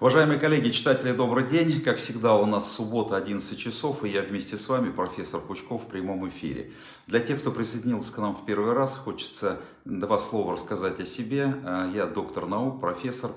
Уважаемые коллеги, читатели, добрый день. Как всегда, у нас суббота, 11 часов, и я вместе с вами, профессор Пучков, в прямом эфире. Для тех, кто присоединился к нам в первый раз, хочется два слова рассказать о себе. А, я доктор наук, профессор,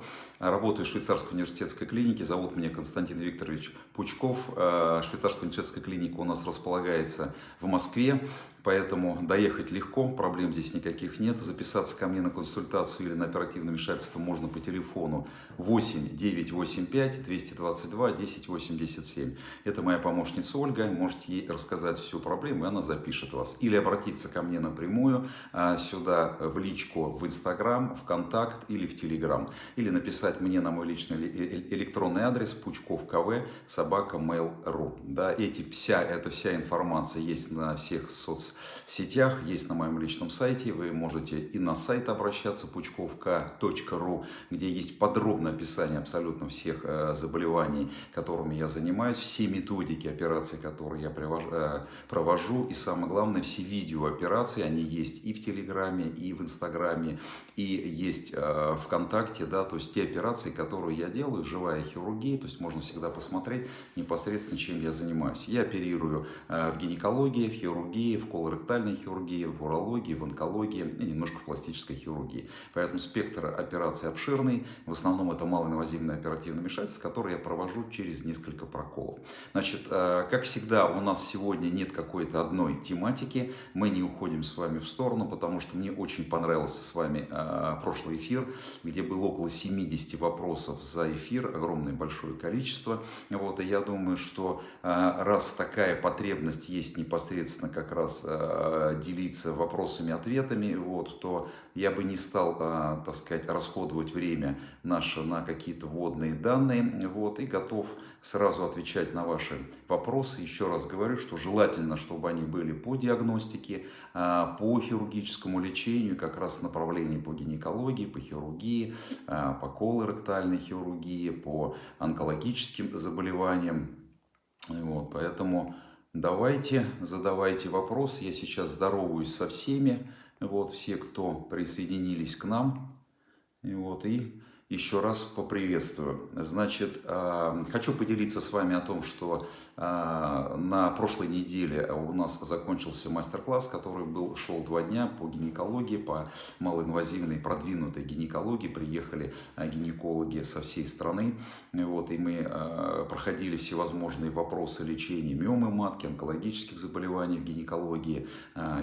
работаю в швейцарской университетской клинике. Зовут меня Константин Викторович Пучков. А, швейцарская университетская клиника у нас располагается в Москве. Поэтому доехать легко, проблем здесь никаких нет. Записаться ко мне на консультацию или на оперативное вмешательство можно по телефону 8 985 222 1087. Это моя помощница Ольга. Можете ей рассказать всю проблему, и она запишет вас. Или обратиться ко мне напрямую а, сюда в личку в Инстаграм, в Контакт или в Телеграм. Или написать мне на мой личный электронный адрес пучков кв собака mail.ru. Да, эти, вся, эта вся информация есть на всех соцсетях сетях, есть на моем личном сайте. Вы можете и на сайт обращаться пучковка.ру, где есть подробное описание абсолютно всех э, заболеваний, которыми я занимаюсь, все методики операций, которые я э, провожу, и самое главное, все видео операции, они есть и в Телеграме, и в Инстаграме, и есть э, ВКонтакте, да, то есть те операции, которые я делаю, живая хирургия, то есть можно всегда посмотреть непосредственно, чем я занимаюсь. Я оперирую в гинекологии, в хирургии, в колоректальной хирургии, в урологии, в онкологии и немножко в пластической хирургии. Поэтому спектр операций обширный. В основном это малоинвазивное оперативное вмешательство, которое я провожу через несколько проколов. Значит, э, как всегда, у нас сегодня нет какой-то одной тематики. Мы не уходим с вами в сторону, потому что мне очень понравился с вами э, прошлый эфир, где было около 70 вопросов за эфир, огромное большое количество. Вот, и я думаю, что э, раз такая потребность есть непосредственно как раз Э, делиться вопросами-ответами, вот, то я бы не стал, э, так сказать, расходовать время наше на какие-то вводные данные, вот, и готов сразу отвечать на ваши вопросы. Еще раз говорю, что желательно, чтобы они были по диагностике, по хирургическому лечению, как раз направлении по гинекологии, по хирургии, по колоректальной хирургии, по онкологическим заболеваниям. Вот, поэтому Давайте, задавайте вопросы. Я сейчас здороваюсь со всеми. Вот все, кто присоединились к нам. И вот, и еще раз поприветствую. Значит, а, хочу поделиться с вами о том, что а, на прошлой неделе у нас закончился мастер-класс, который был, шел два дня по гинекологии, по малоинвазивной продвинутой гинекологии. Приехали а, гинекологи со всей страны, вот, и мы проходили всевозможные вопросы лечения миомы матки, онкологических заболеваний в гинекологии,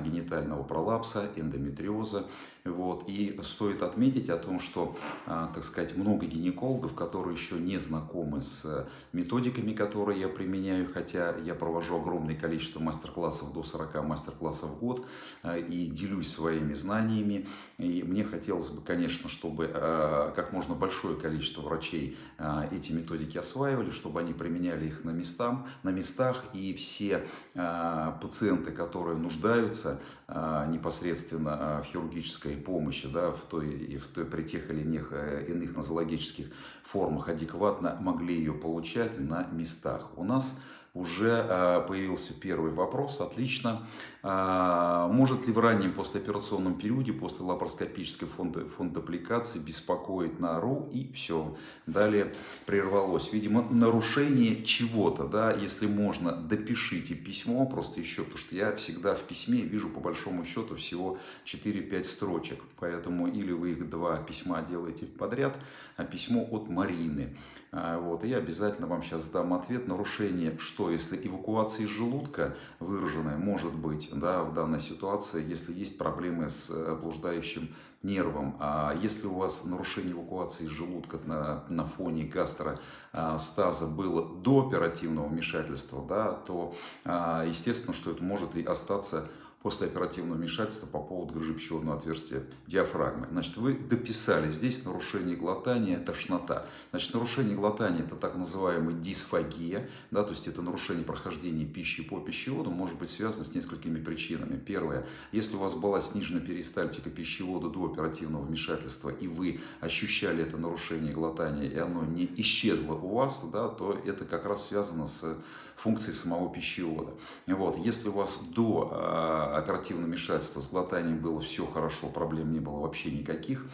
генитального пролапса, эндометриоза. Вот, и стоит отметить о том, что, так сказать, много гинекологов, которые еще не знакомы с методиками, которые я применяю, хотя я провожу огромное количество мастер-классов, до 40 мастер-классов в год, э, и делюсь своими знаниями. И мне хотелось бы, конечно, чтобы э, как можно большое количество врачей э, эти методики осваивали, чтобы они применяли их на, местах, на местах, и все пациенты, которые нуждаются непосредственно в хирургической помощи, да, в той, в той, при тех или иных, иных других нозологических формах адекватно могли ее получать на местах. У нас уже а, появился первый вопрос. Отлично. А, может ли в раннем послеоперационном периоде, после лапароскопической фондопликации беспокоить на РУ и все. Далее прервалось. Видимо, нарушение чего-то, да, если можно, допишите письмо, просто еще, потому что я всегда в письме вижу по большому счету всего 4-5 строчек, поэтому или вы их два письма делаете подряд, а письмо от Марины. А, вот, и я обязательно вам сейчас дам ответ. Нарушение, что если эвакуация из желудка выраженная может быть да, в данной ситуации, если есть проблемы с э, блуждающим нервом. А если у вас нарушение эвакуации из желудка на, на фоне гастростаза было до оперативного вмешательства, да, то а, естественно, что это может и остаться после оперативного вмешательства по поводу грыжи пищеводного отверстия диафрагмы. Значит, вы дописали здесь нарушение глотания, тошнота. Значит, нарушение глотания – это так называемая дисфагия, да, то есть это нарушение прохождения пищи по пищеводу, может быть связано с несколькими причинами. Первое, если у вас была снижена перистальтика пищевода до оперативного вмешательства, и вы ощущали это нарушение глотания, и оно не исчезло у вас, да, то это как раз связано с функцией самого пищевода. Вот. Если у вас до э, оперативного вмешательства с глотанием было все хорошо, проблем не было вообще никаких,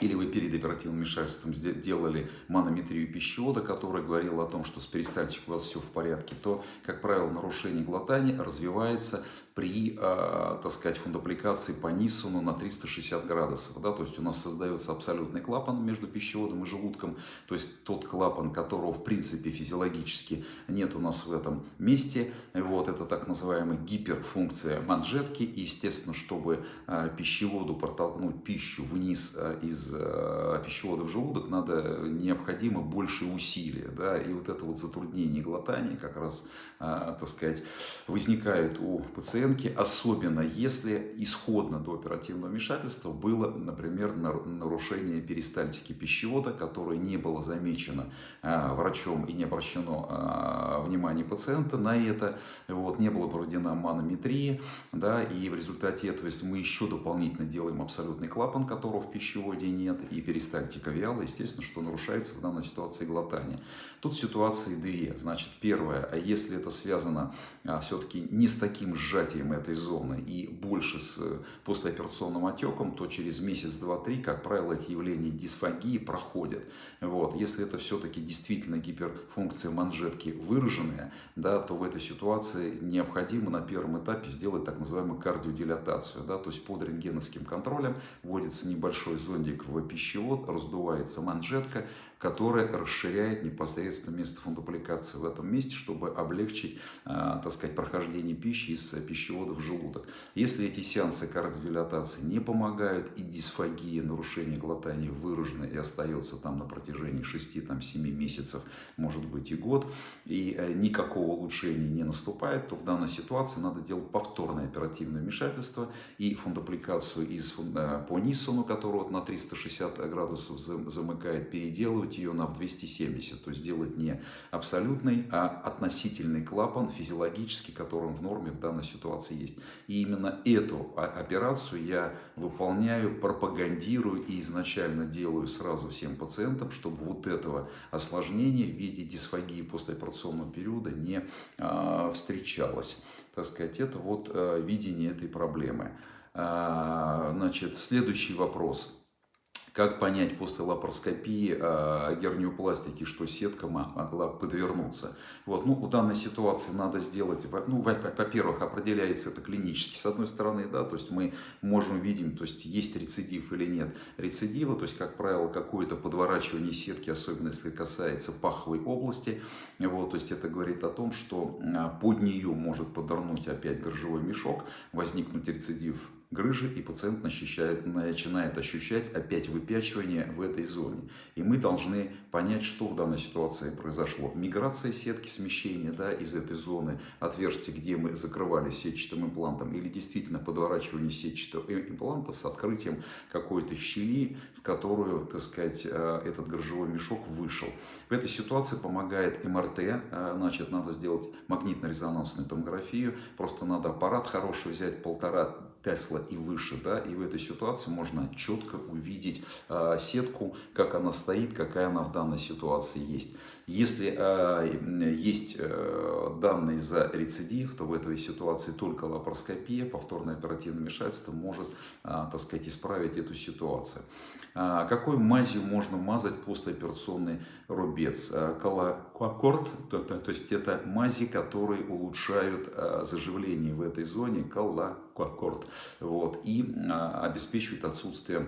или вы перед оперативным вмешательством делали манометрию пищевода, которая говорила о том, что с перистальтикой у вас все в порядке, то, как правило, нарушение глотания развивается при, э, так сказать, фундопликации по Ниссону на 360 градусов. Да? То есть у нас создается абсолютный клапан между пищеводом и желудком. То есть тот клапан, которого в принципе физиологически нет у нас в этом месте. Вот это так называемая гиперфункция манжетки. И, естественно, чтобы э, пищеводу протолкнуть пищу вниз э, из э, пищевода в желудок, надо необходимо больше усилия. Да? И вот это вот затруднение глотания как раз, э, так сказать, возникает у пациента оценки, особенно если исходно до оперативного вмешательства было, например, нарушение перистальтики пищевода, которое не было замечено а, врачом и не обращено внимание пациента на это, вот, не была проведена манометрия, да, и в результате этого, если мы еще дополнительно делаем абсолютный клапан, которого в пищеводе нет, и перистальтика вяла, естественно, что нарушается в данной ситуации глотание. Тут ситуации две. Значит, первое, а если это связано а, все-таки не с таким сжатием, этой зоны и больше с послеоперационным отеком, то через месяц, два, три, как правило, эти явления дисфагии проходят. Вот. Если это все-таки действительно гиперфункция манжетки выраженная, да, то в этой ситуации необходимо на первом этапе сделать так называемую кардиодилатацию. Да, то есть под рентгеновским контролем вводится небольшой зондик в пищевод, раздувается манжетка, которая расширяет непосредственно место фундопликации в этом месте, чтобы облегчить, а, так сказать, прохождение пищи из пищевода в желудок. Если эти сеансы кардиодилатации не помогают и дисфагия, нарушение глотания выражено и остается там на протяжении 6-7 месяцев, может быть и год, и э, никакого улучшения не наступает, то в данной ситуации надо делать повторное оперативное вмешательство и фундопликацию из, э, по Ниссону, которого на 360 градусов замыкает, переделывать сделать ее на в 270, то есть сделать не абсолютный, а относительный клапан физиологический, который в норме в данной ситуации есть. И именно эту операцию я выполняю, пропагандирую и изначально делаю сразу всем пациентам, чтобы вот этого осложнения в виде дисфагии послеоперационного периода не а, встречалось. Так сказать, это вот а, видение этой проблемы. А, значит, следующий вопрос. Как понять после лапароскопии э, герниопластики, что сетка могла подвернуться? Вот, ну, в данной ситуации надо сделать, ну, во-первых, определяется это клинически, с одной стороны, да, то есть мы можем видеть, то есть есть рецидив или нет рецидива, то есть, как правило, какое-то подворачивание сетки, особенно если касается паховой области, вот, то есть это говорит о том, что под нее может подорнуть опять горжевой мешок, возникнуть рецидив грыжи, и пациент начинает, ощущать опять выпячивание в этой зоне. И мы должны понять, что в данной ситуации произошло. Миграция сетки, смещение да, из этой зоны отверстия, где мы закрывали сетчатым имплантом, или действительно подворачивание сетчатого импланта с открытием какой-то щели, в которую, так сказать, э, этот грыжевой мешок вышел. В этой ситуации помогает МРТ, э, значит, надо сделать магнитно-резонансную томографию, просто надо аппарат хороший взять, полтора Тесла и выше, да, и в этой ситуации можно четко увидеть э, сетку, как она стоит, какая она в данной ситуации есть. Если э, есть э, данные за рецидив, то в этой ситуации только лапароскопия, повторное оперативное вмешательство может, э, так сказать, исправить эту ситуацию. А, какой мазью можно мазать послеоперационный рубец? Колокорд, то, то, то есть это мази, которые улучшают заживление в этой зоне, колокорд, вот, и обеспечивают отсутствие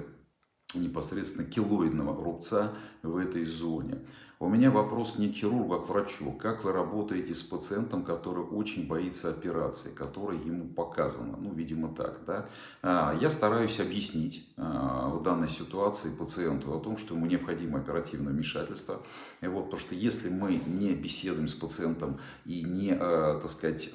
непосредственно килоидного рубца в этой зоне. У меня вопрос не к хирургу, а к врачу. Как вы работаете с пациентом, который очень боится операции, которая ему показана? Ну, видимо, так, да? А, я стараюсь объяснить а, в данной ситуации пациенту о том, что ему необходимо оперативное вмешательство. И вот, потому что если мы не беседуем с пациентом и не, а, так сказать,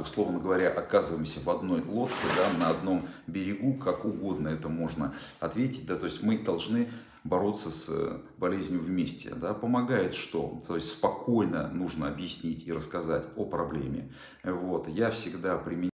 условно говоря, оказываемся в одной лодке, да, на одном берегу, как угодно это можно ответить, да, то есть мы должны бороться с э, болезнью вместе. Да? Помогает что? То есть спокойно нужно объяснить и рассказать о проблеме. Вот. Я всегда применяю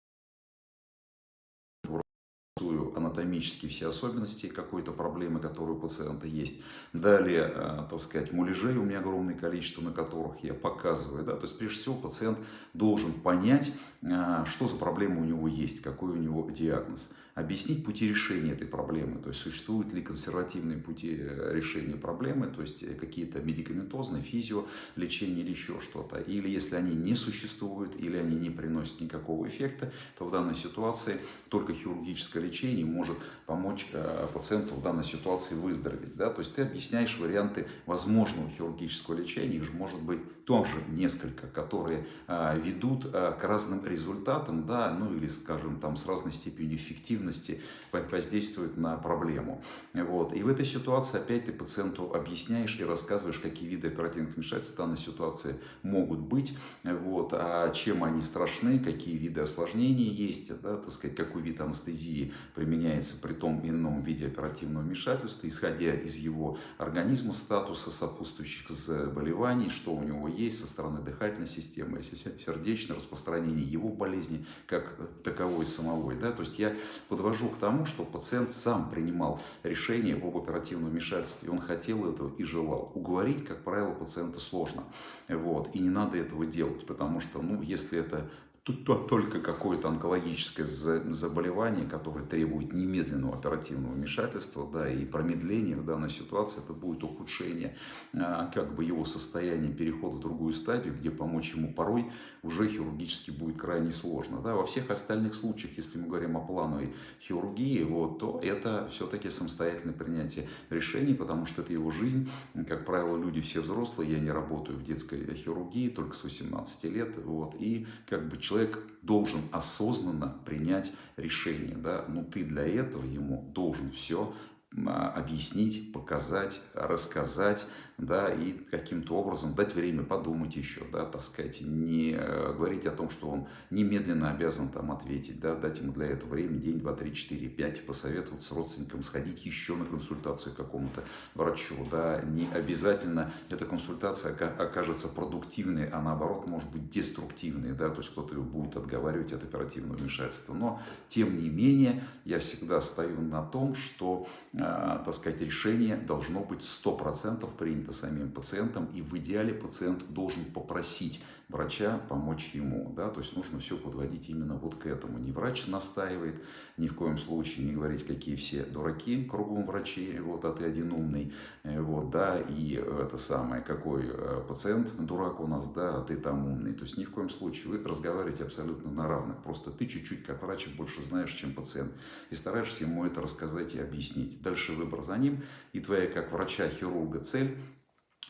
анатомические все особенности какой-то проблемы, которые у пациента есть. Далее, э, так сказать, муляжей у меня огромное количество, на которых я показываю. Да? То есть, прежде всего, пациент должен понять, э, что за проблема у него есть, какой у него диагноз объяснить пути решения этой проблемы, то есть существуют ли консервативные пути э, решения проблемы, то есть э, какие-то медикаментозные, физио, лечение или еще что-то. Или если они не существуют, или они не приносят никакого эффекта, то в данной ситуации только хирургическое лечение может помочь э, пациенту в данной ситуации выздороветь. Да? То есть ты объясняешь варианты возможного хирургического лечения, их же может быть тоже несколько, которые ведут к разным результатам, да, ну или, скажем, там с разной степенью эффективности воздействует на проблему. Вот. И в этой ситуации опять ты пациенту объясняешь и рассказываешь, какие виды оперативных вмешательств в данной ситуации могут быть, вот, а чем они страшны, какие виды осложнений есть, да, так сказать, какой вид анестезии применяется при том или ином виде оперативного вмешательства, исходя из его организма, статуса сопутствующих заболеваний, что у него есть со стороны дыхательной системы, сердечное распространение его болезни, как таковой самой. Да? То есть я подвожу к тому, что пациент сам принимал решение об оперативном вмешательстве. Он хотел этого и желал. Уговорить, как правило, пациента сложно. Вот. И не надо этого делать, потому что, ну, если это Тут только какое-то онкологическое заболевание, которое требует немедленного оперативного вмешательства, да, и промедления в данной ситуации, это будет ухудшение а, как бы его состояния перехода в другую стадию, где помочь ему порой уже хирургически будет крайне сложно. Да. Во всех остальных случаях, если мы говорим о плановой хирургии, вот, то это все-таки самостоятельное принятие решений, потому что это его жизнь. Как правило, люди все взрослые, я не работаю в детской хирургии, только с 18 лет, вот, и как бы человек человек должен осознанно принять решение. Да? Но ты для этого ему должен все объяснить, показать, рассказать, да, и каким-то образом дать время подумать еще, да, так сказать, не э, говорить о том, что он немедленно обязан там ответить, да, дать ему для этого время, день, два, три, четыре, пять, посоветовать с родственником, сходить еще на консультацию какому-то врачу, да, не обязательно эта консультация окажется продуктивной, а наоборот может быть деструктивной, да, то есть кто-то будет отговаривать от оперативного вмешательства, но тем не менее я всегда стою на том, что, так сказать, решение должно быть 100% принято самим пациентом, и в идеале пациент должен попросить врача помочь ему. Да? То есть нужно все подводить именно вот к этому. Не врач настаивает, ни в коем случае не говорить, какие все дураки кругом врачи, вот, а ты один умный, э, вот, да, и это самое, какой э, пациент дурак у нас, да, а ты там умный. То есть ни в коем случае вы разговариваете абсолютно на равных. Просто ты чуть-чуть как врач больше знаешь, чем пациент. И стараешься ему это рассказать и объяснить. Дальше выбор за ним. И твоя как врача-хирурга цель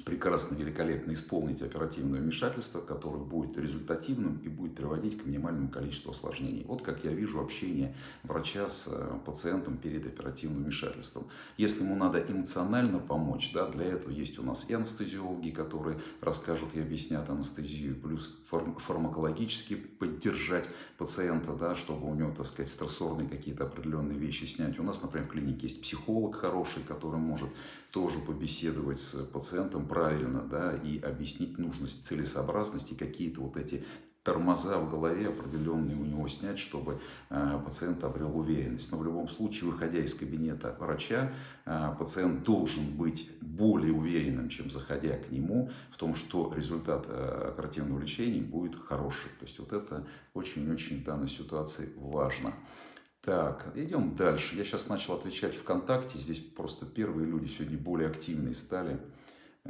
прекрасно, великолепно исполнить оперативное вмешательство, которое будет результативным и будет приводить к минимальному количеству осложнений. Вот как я вижу общение врача с э, пациентом перед оперативным вмешательством. Если ему надо эмоционально помочь, да, для этого есть у нас и анестезиологи, которые расскажут и объяснят анестезию, плюс фармакологически поддержать пациента, да, чтобы у него, так сказать, стрессорные какие-то определенные вещи снять. У нас, например, в клинике есть психолог хороший, который может тоже побеседовать с пациентом правильно, да, и объяснить нужность, целесообразности, какие-то вот эти тормоза в голове определенные у него снять, чтобы э, пациент обрел уверенность. Но в любом случае, выходя из кабинета врача, э, пациент должен быть более уверенным, чем заходя к нему, в том, что результат э, оперативного лечения будет хороший. То есть вот это очень-очень в данной ситуации важно. Так, идем дальше. Я сейчас начал отвечать ВКонтакте. Здесь просто первые люди сегодня более активные стали.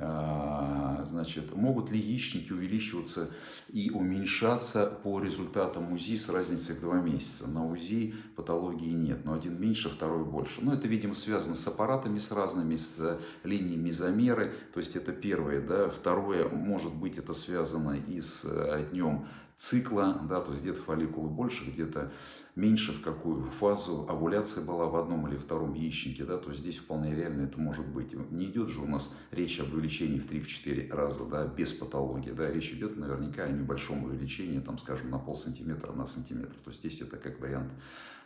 А, значит, могут ли яичники увеличиваться и уменьшаться по результатам УЗИ с разницей в два месяца? На УЗИ патологии нет, но один меньше, второй больше. Но это, видимо, связано с аппаратами, с разными, с линиями замеры. То есть это первое. Да? Второе, может быть, это связано и с э, днем цикла, да, то есть где-то фолликулы больше, где-то меньше, в какую фазу овуляция была в одном или втором яичнике, да, то есть здесь вполне реально это может быть. Не идет же у нас речь об увеличении в 3-4 раза, да, без патологии, да, речь идет наверняка о небольшом увеличении, там, скажем, на пол сантиметра, на сантиметр, то есть здесь это как вариант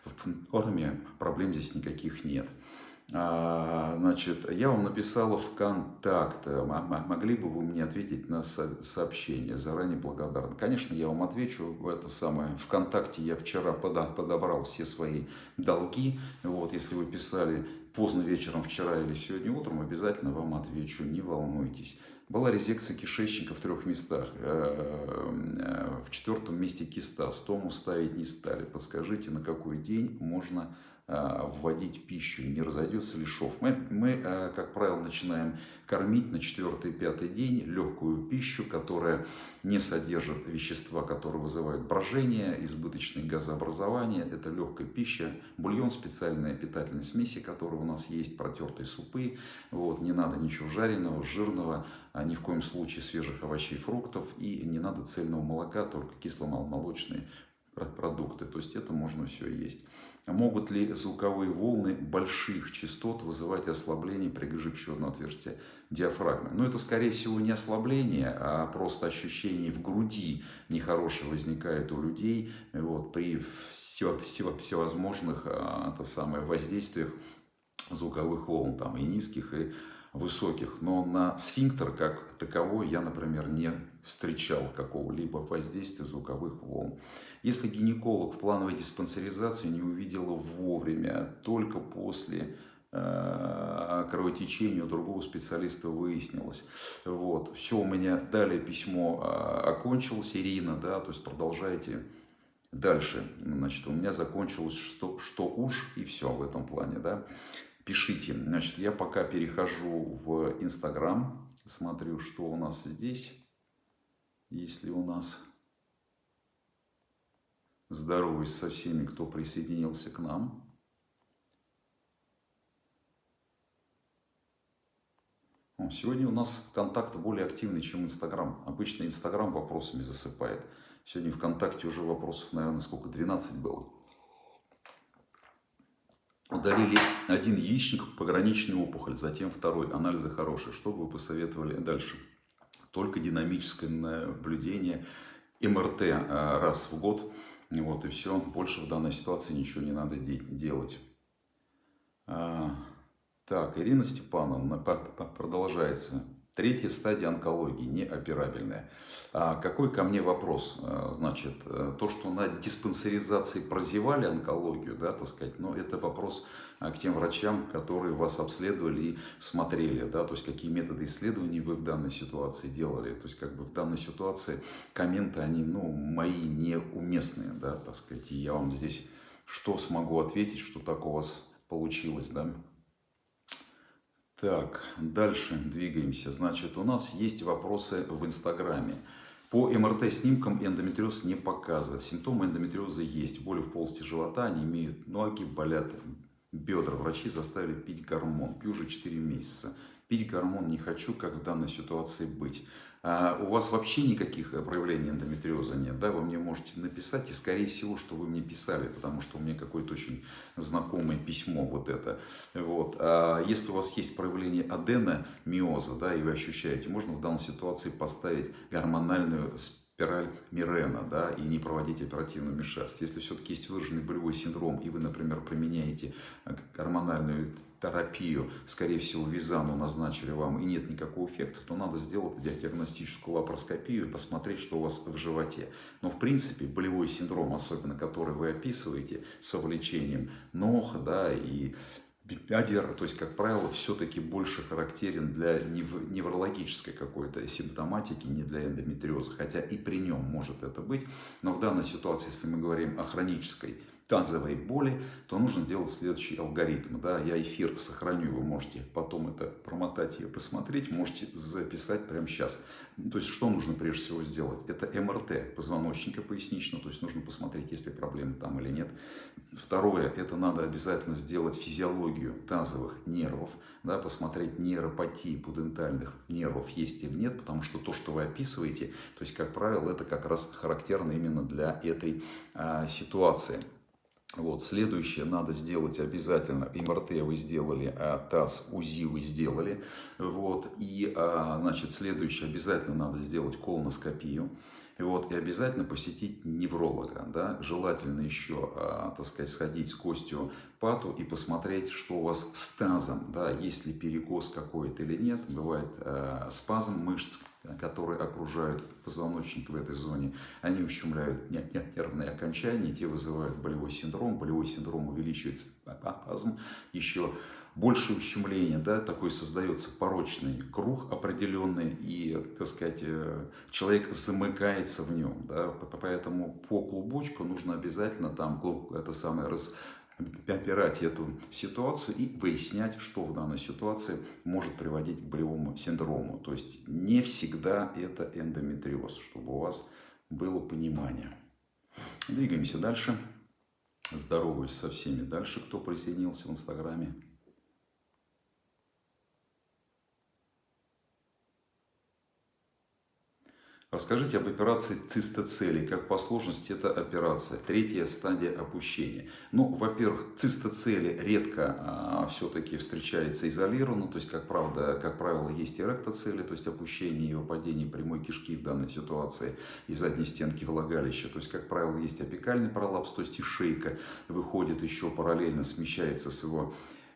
в норме, проблем здесь никаких нет. А, значит, я вам написала ВКонтакт. Могли бы вы мне ответить на сообщение? Заранее благодарен. Конечно, я вам отвечу в это самое. ВКонтакте я вчера подобрал все свои долги. Вот, если вы писали поздно вечером вчера или сегодня утром, обязательно вам отвечу, не волнуйтесь. Была резекция кишечника в трех местах. Э, э, в четвертом месте киста. Стому ставить не стали. Подскажите, на какой день можно вводить пищу, не разойдется ли шов. Мы, мы, э, как правило, начинаем кормить на четвертый-пятый день легкую пищу, которая не содержит вещества, которые вызывают брожение, избыточное газообразование. Это легкая пища, бульон, специальная питательная смеси, которая у нас есть, протертые супы. Вот, не надо ничего жареного, жирного, а ни в коем случае свежих овощей, фруктов и не надо цельного молока, только кисломолочные продукты. То есть это можно все есть. Могут ли звуковые волны больших частот вызывать ослабление приживчивого отверстия диафрагмы? Ну, это, скорее всего, не ослабление, а просто ощущение в груди нехорошее возникает у людей вот, при все, все, всевозможных а, это самое, воздействиях звуковых волн, там и низких, и высоких, но на сфинктер как таковой я, например, не встречал какого-либо воздействия звуковых волн. Если гинеколог в плановой диспансеризации не увидела вовремя, только после э, кровотечения у другого специалиста выяснилось. Вот. Все, у меня далее письмо э, окончилось, Ирина, да, то есть продолжайте дальше. Значит, у меня закончилось что, что уж и все в этом плане, да пишите. Значит, я пока перехожу в Инстаграм, смотрю, что у нас здесь. Если у нас здороваюсь со всеми, кто присоединился к нам. Сегодня у нас контакт более активный, чем Инстаграм. Обычно Инстаграм вопросами засыпает. Сегодня ВКонтакте уже вопросов, наверное, сколько, 12 было удалили один яичник, пограничную опухоль, затем второй, анализы хорошие. Что бы вы посоветовали дальше? Только динамическое наблюдение, МРТ а, раз в год, вот и все. Больше в данной ситуации ничего не надо делать. А, так, Ирина Степановна продолжается. Третья стадия онкологии, неоперабельная. А какой ко мне вопрос? А, значит, э, то, что на диспансеризации прозевали онкологию, да, так сказать, но это вопрос а, к тем врачам, которые вас обследовали и смотрели, да, то есть какие методы исследований вы в данной ситуации делали. То есть как бы в данной ситуации комменты, они, ну, мои неуместные, да, так сказать, и я вам здесь что смогу ответить, что так у вас получилось, да. Так, дальше двигаемся. Значит, у нас есть вопросы в Инстаграме. По МРТ-снимкам эндометриоз не показывает. Симптомы эндометриоза есть. Боли в полости живота, они имеют ноги, болят бедра. Врачи заставили пить гормон. Пью уже 4 месяца. Пить гормон не хочу, как в данной ситуации быть. А у вас вообще никаких э, проявлений эндометриоза нет, да, вы мне можете написать, и скорее всего, что вы мне писали, потому что у меня какое-то очень знакомое письмо вот это. Вот. А если у вас есть проявление аденомиоза, да, и вы ощущаете, можно в данной ситуации поставить гормональную спираль Мирена, да, и не проводить оперативную вмешательство. Если все-таки есть выраженный болевой синдром, и вы, например, применяете э, гормональную терапию, скорее всего, визану назначили вам и нет никакого эффекта, то надо сделать диагностическую лапароскопию и посмотреть, что у вас в животе. Но, в принципе, болевой синдром, особенно который вы описываете с вовлечением ног, да, и Бедер, то есть, как правило, все-таки больше характерен для неврологической какой-то симптоматики, не для эндометриоза, хотя и при нем может это быть. Но в данной ситуации, если мы говорим о хронической тазовой боли, то нужно делать следующий алгоритм. Да? Я эфир сохраню, вы можете потом это промотать и посмотреть, можете записать прямо сейчас. То есть, что нужно прежде всего сделать? Это МРТ позвоночника поясничного, то есть нужно посмотреть, есть ли проблемы там или нет. Второе, это надо обязательно сделать физиологию тазовых нервов, да, посмотреть нейропатии пудентальных нервов есть или нет, потому что то, что вы описываете, то есть, как правило, это как раз характерно именно для этой а, ситуации. Вот, следующее надо сделать обязательно. МРТ вы сделали, а ТАСС, УЗИ вы сделали. Вот, и, а, значит, следующее обязательно надо сделать колоноскопию. Вот, и обязательно посетить невролога, да, желательно еще, а, так сказать, сходить с костью пату и посмотреть, что у вас с тазом, да, есть ли перекос какой-то или нет, бывает э, спазм мышц, которые окружают позвоночник в этой зоне, они ущемляют нервные окончания, те вызывают болевой синдром, болевой синдром увеличивается спазм, еще больше ущемления, да, такой создается порочный круг определенный, и, так сказать, э, человек замыкается в нем, да, поэтому по клубочку нужно обязательно там это самое раз опирать эту ситуацию и выяснять, что в данной ситуации может приводить к болевому синдрому. То есть не всегда это эндометриоз, чтобы у вас было понимание. Двигаемся дальше. Здороваюсь со всеми дальше, кто присоединился в Инстаграме. Расскажите об операции цистоцелий, как по сложности это операция, третья стадия опущения. Ну, во-первых, цистоцели редко а, все-таки встречается изолированно, то есть, как, правда, как правило, есть эректоцели, то есть опущение и выпадение прямой кишки в данной ситуации и задней стенки влагалища, то есть, как правило, есть апикальный пролапс, то есть и шейка выходит еще параллельно, смещается с его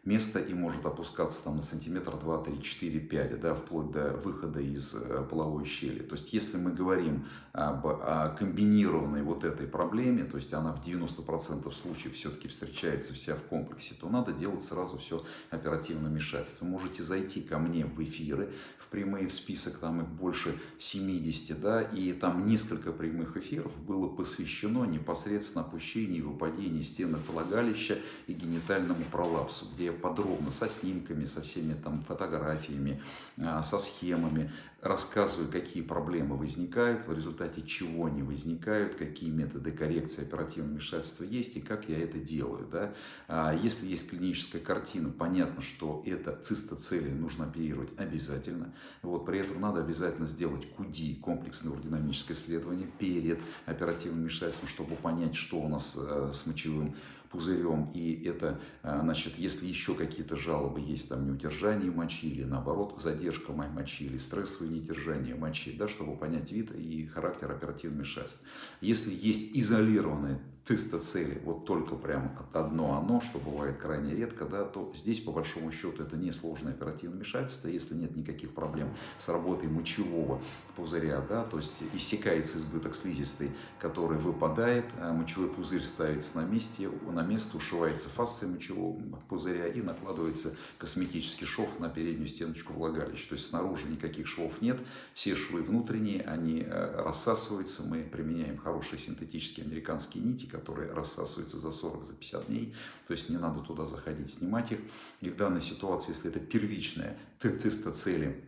место и может опускаться там на сантиметр, 2, 3, 4, 5, да, вплоть до выхода из э, половой щели. То есть, если мы говорим об о комбинированной вот этой проблеме, то есть она в 90% случаев все-таки встречается вся в комплексе, то надо делать сразу все оперативно вмешательство. Вы можете зайти ко мне в эфиры, в прямые в список, там их больше 70, да, и там несколько прямых эфиров было посвящено непосредственно опущению и выпадению стенок влагалища и генитальному пролапсу, где я подробно со снимками, со всеми там фотографиями, а, со схемами рассказываю, какие проблемы возникают, в результате чего они возникают, какие методы коррекции оперативного вмешательства есть и как я это делаю. Да? А, если есть клиническая картина, понятно, что это цистоцелии нужно оперировать обязательно. Вот, при этом надо обязательно сделать КУДИ, комплексное уродинамическое исследование, перед оперативным вмешательством, чтобы понять, что у нас э, с мочевым пузырем, и это, а, значит, если еще какие-то жалобы есть, там, неудержание мочи, или наоборот, задержка мочи, или стрессовое недержание мочи, да, чтобы понять вид и характер оперативного вмешательства. Если есть изолированные цистоцели, вот только прям одно оно, что бывает крайне редко, да, то здесь по большому счету это не сложное оперативное вмешательство, если нет никаких проблем с работой мочевого пузыря, да, то есть иссякается избыток слизистой, который выпадает, а мочевой пузырь ставится на месте, на место ушивается фасция мочевого пузыря и накладывается косметический шов на переднюю стеночку влагалища, то есть снаружи никаких швов нет, все швы внутренние, они э, рассасываются, мы применяем хорошие синтетические американские нити, которые рассасываются за 40, за 50 дней. То есть не надо туда заходить, снимать их. И в данной ситуации, если это первичная тестоцели,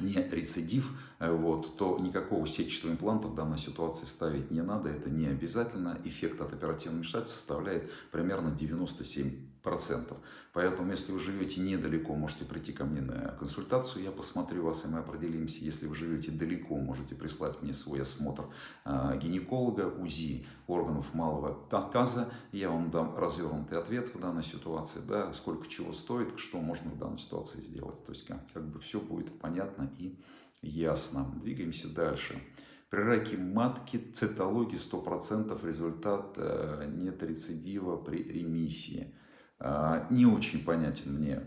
не рецидив, э, вот, то никакого сетчатого импланта в данной ситуации ставить не надо, это не обязательно. Эффект от оперативного вмешательства составляет примерно 97%. Поэтому, если вы живете недалеко, можете прийти ко мне на консультацию, я посмотрю вас, и мы определимся. Если вы живете далеко, можете прислать мне свой осмотр а, гинеколога, УЗИ органов малого таза. Я вам дам развернутый ответ в данной ситуации, да, сколько чего стоит, что можно в данной ситуации сделать. То есть, как, как бы все будет понятно и ясно. Двигаемся дальше. При раке матки цитологии 100% результат э, нет рецидива при ремиссии. А, не очень понятен мне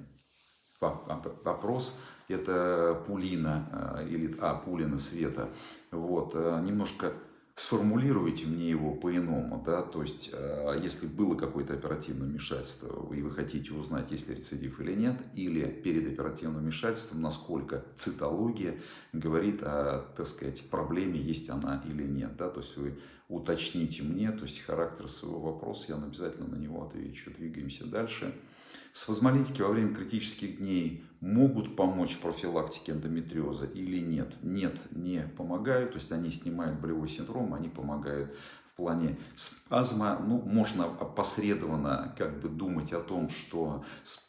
вопрос. Это пулина, а, или, а, пулина света. Вот, а, немножко сформулируйте мне его по-иному, да, то есть, если было какое-то оперативное вмешательство, и вы хотите узнать, есть ли рецидив или нет, или перед оперативным вмешательством, насколько цитология говорит о, так сказать, проблеме, есть она или нет, да, то есть вы уточните мне, то есть характер своего вопроса, я обязательно на него отвечу. Двигаемся дальше. Спазмолитики во время критических дней могут помочь профилактике эндометриоза или нет? Нет, не помогают, то есть они снимают болевой синдром, они помогают плане спазма, ну, можно опосредованно как бы думать о том, что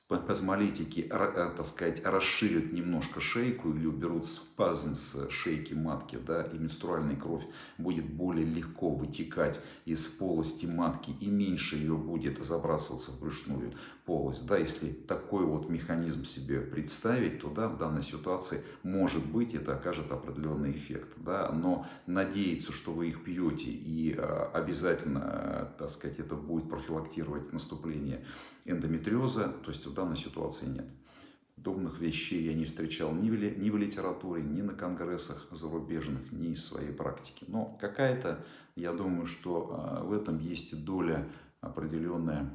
спазмолитики, э, так сказать, расширят немножко шейку или уберут спазм с шейки матки, да, и менструальная кровь будет более легко вытекать из полости матки и меньше ее будет забрасываться в брюшную полость. Да, если такой вот механизм себе представить, то да, в данной ситуации может быть это окажет определенный эффект. Да, но надеяться, что вы их пьете и а, обязательно, так сказать, это будет профилактировать наступление эндометриоза, то есть в данной ситуации нет. Подобных вещей я не встречал ни в, ни в литературе, ни на конгрессах зарубежных, ни из своей практики. Но какая-то, я думаю, что а, в этом есть доля определенная,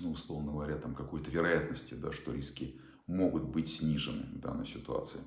ну, условно говоря, там какой-то вероятности, да, что риски могут быть снижены в данной ситуации.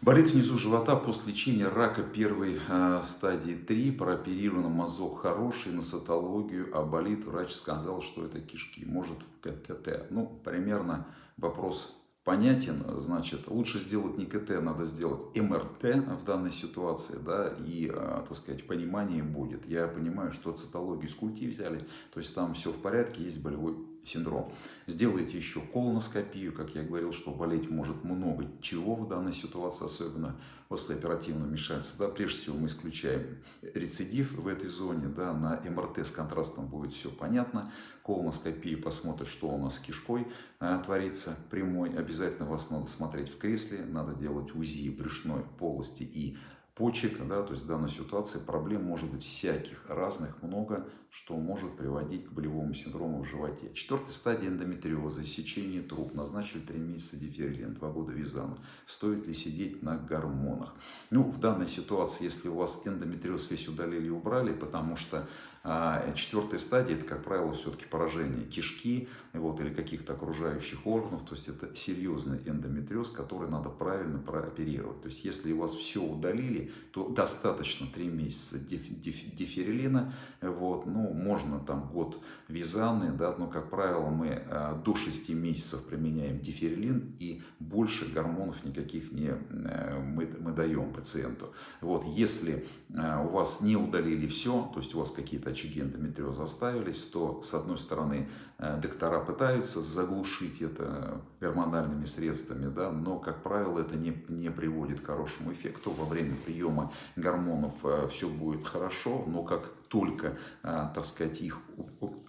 Болит внизу живота после лечения рака первой э, стадии 3, прооперирован мазок хороший, на цитологию, а болит, врач сказал, что это кишки, может КТ. Ну, примерно вопрос понятен, значит, лучше сделать не КТ, надо сделать МРТ в данной ситуации, да, и, э, так сказать, понимание будет. Я понимаю, что цитологию с культи взяли, то есть там все в порядке, есть болевой синдром. Сделайте еще колоноскопию, как я говорил, что болеть может много чего в данной ситуации, особенно после оперативного вмешательства. Да, прежде всего мы исключаем рецидив в этой зоне, да, на МРТ с контрастом будет все понятно. Колоноскопии посмотрит, что у нас с кишкой а, творится прямой. Обязательно вас надо смотреть в кресле, надо делать УЗИ брюшной полости и почек, да, то есть в данной ситуации проблем может быть всяких, разных, много, что может приводить к болевому синдрому в животе. Четвертая стадия эндометриоза, сечение труб, назначили 3 месяца диферилин, 2 года визану. Стоит ли сидеть на гормонах? Ну, в данной ситуации, если у вас эндометриоз весь удалили и убрали, потому что а, четвертая стадия, это, как правило, все-таки поражение кишки вот, или каких-то окружающих органов, то есть это серьезный эндометриоз, который надо правильно прооперировать. То есть если у вас все удалили, то достаточно 3 месяца диферилина, вот, ну, можно там год визаны, да, но, как правило, мы э, до 6 месяцев применяем диферилин и больше гормонов никаких не, э, мы, мы даем пациенту. Вот, если э, у вас не удалили все, то есть у вас какие-то очаги эндометриоза оставились, то, с одной стороны, доктора пытаются заглушить это гормональными средствами, да, но, как правило, это не, не приводит к хорошему эффекту во время приема гормонов э, все будет хорошо, но как только, э, так сказать, их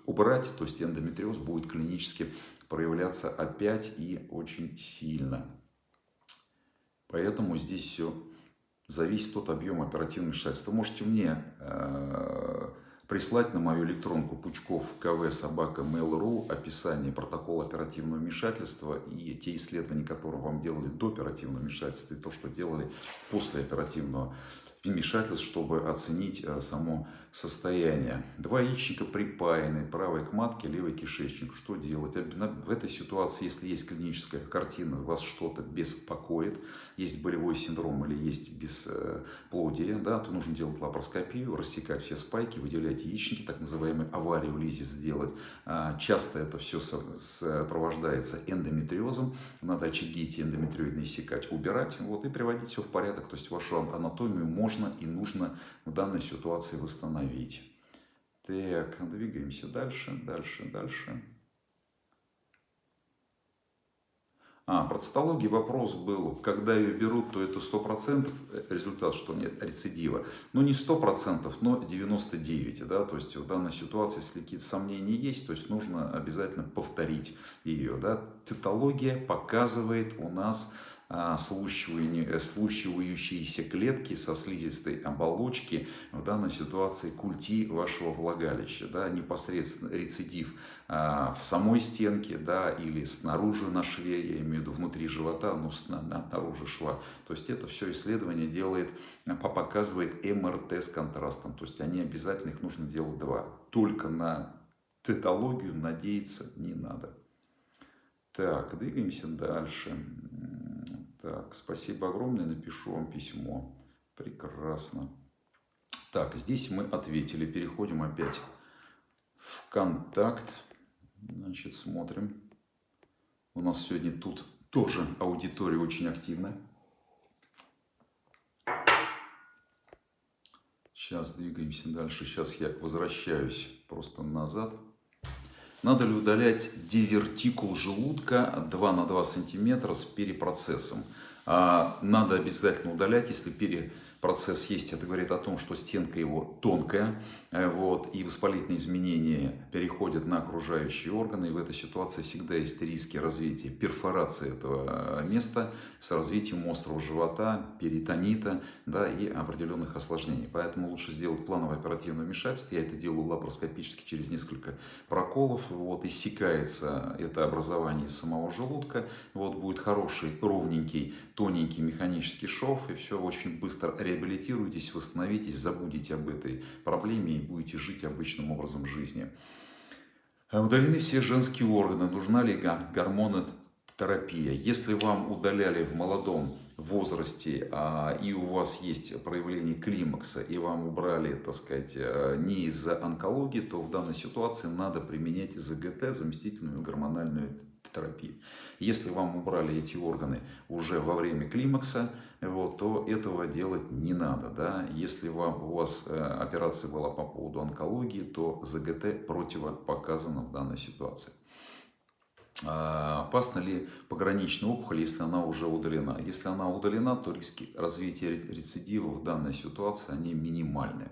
убрать, то есть эндометриоз будет клинически проявляться опять и очень сильно. Поэтому здесь все зависит от объема оперативного вмешательства. Можете мне э, прислать на мою электронку пучков кв собака mail.ru описание протокола оперативного вмешательства и те исследования, которые вам делали до оперативного вмешательства и то, что делали после оперативного вмешательств, чтобы оценить э, само состояние. Два яичника припаяны, правой к матке, левый кишечник. Что делать? В этой ситуации, если есть клиническая картина, вас что-то беспокоит, есть болевой синдром или есть бесплодие, да, то нужно делать лапароскопию, рассекать все спайки, выделять яичники, так называемый аварию лизи сделать. А, часто это все сопровождается эндометриозом. Надо очаги эти эндометриоидные секать, убирать вот, и приводить все в порядок. То есть вашу анатомию можно и нужно в данной ситуации восстановить остановить. Так, двигаемся дальше, дальше, дальше. А, про цитологии вопрос был, когда ее берут, то это 100% результат, что нет рецидива. Ну, не 100%, но 99%. Да? То есть в данной ситуации, если какие-то сомнения есть, то есть нужно обязательно повторить ее. Да? Цитология показывает у нас слущивающиеся клетки со слизистой оболочки, в данной ситуации культи вашего влагалища, да, непосредственно рецидив а, в самой стенке, да, или снаружи на шве, я имею в виду внутри живота, ну, снаружи шва. То есть это все исследование делает, показывает МРТ с контрастом, то есть они обязательно, их нужно делать два. Только на цитологию надеяться не надо. Так, двигаемся дальше. Так, спасибо огромное, напишу вам письмо. Прекрасно. Так, здесь мы ответили. Переходим опять в контакт. Значит, смотрим. У нас сегодня тут тоже аудитория очень активная. Сейчас двигаемся дальше. Сейчас я возвращаюсь просто назад. Надо ли удалять дивертикул желудка 2 на 2 сантиметра с перепроцессом? А, надо обязательно удалять, если перепроцесс процесс есть, это говорит о том, что стенка его тонкая, э, вот, и воспалительные изменения переходят на окружающие органы, и в этой ситуации всегда есть риски развития перфорации этого э, места с развитием острого живота, перитонита да, и определенных осложнений. Поэтому лучше сделать плановое оперативное вмешательство. Я это делаю лапароскопически через несколько проколов. Вот, иссякается это образование из самого желудка. Вот, будет хороший, ровненький, тоненький механический шов, и все очень быстро реабилитируйтесь, восстановитесь, забудете об этой проблеме и будете жить обычным образом жизни. Удалены все женские органы. Нужна ли гормонотерапия? Если вам удаляли в молодом возрасте а, и у вас есть проявление климакса и вам убрали, так сказать, э, не из-за онкологии, то в данной ситуации надо применять ЗГТ, заместительную гормональную терапию. Если вам убрали эти органы уже во время климакса, вот, то этого делать не надо. Да? Если вам, у вас э, операция была по поводу онкологии, то ЗГТ противопоказано в данной ситуации. А, опасна ли пограничная опухоль, если она уже удалена? Если она удалена, то риски развития рецидива в данной ситуации они минимальны.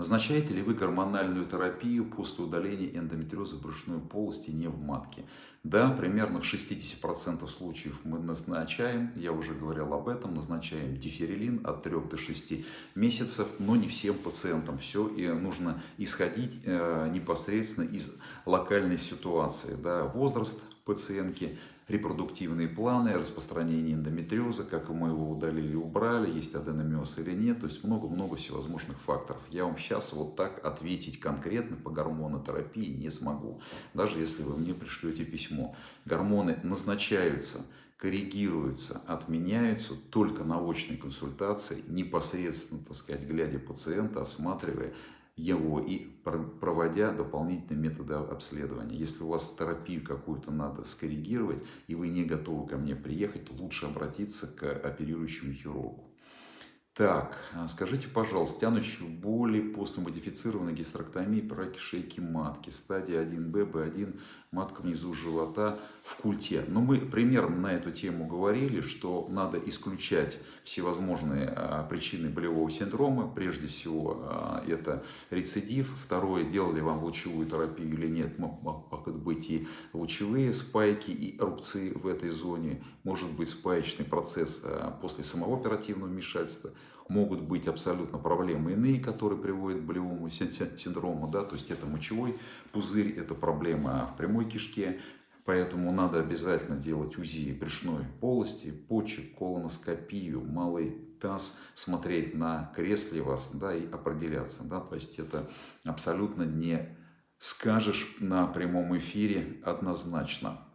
Назначаете ли вы гормональную терапию после удаления эндометриоза брюшной полости не в матке? Да, примерно в 60% случаев мы назначаем, я уже говорил об этом, назначаем диферилин от 3 до 6 месяцев, но не всем пациентам все, и нужно исходить э, непосредственно из локальной ситуации. Да, возраст пациентки, репродуктивные планы, распространение эндометриоза, как мы его удалили, убрали, есть аденомиоз или нет, то есть много-много всевозможных факторов. Я вам сейчас вот так ответить конкретно по гормонотерапии не смогу, даже если вы мне пришлете письмо. Гормоны назначаются, коррегируются, отменяются только на очной консультации, непосредственно, так сказать, глядя пациента, осматривая его и проводя дополнительные методы обследования. Если у вас терапию какую-то надо скоррегировать, и вы не готовы ко мне приехать, лучше обратиться к оперирующему хирургу. Так, а скажите, пожалуйста, тянущие боли после модифицированной гистерэктомии по раке шейки матки, стадия 1Б, Б1, матка внизу живота в культе. Но мы примерно на эту тему говорили, что надо исключать всевозможные а, причины болевого синдрома. Прежде всего, а, это рецидив. Второе, делали вам лучевую терапию или нет, могут быть и лучевые спайки, и рубцы в этой зоне. Может быть спаечный процесс после самого оперативного вмешательства могут быть абсолютно проблемы иные, которые приводят к болевому синдрому, да, то есть это мочевой пузырь, это проблема в прямой кишке, поэтому надо обязательно делать УЗИ брюшной полости, почек, колоноскопию, малый таз, смотреть на кресле вас, да, и определяться, да, то есть это абсолютно не скажешь на прямом эфире однозначно.